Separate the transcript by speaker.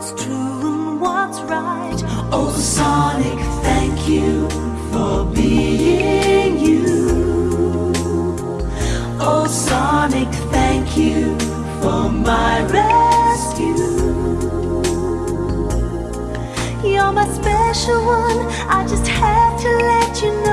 Speaker 1: what's true and what's right. Oh, Sonic, thank you for being you. Oh, Sonic, thank you for my rescue. You're my special one, I just had to let you know.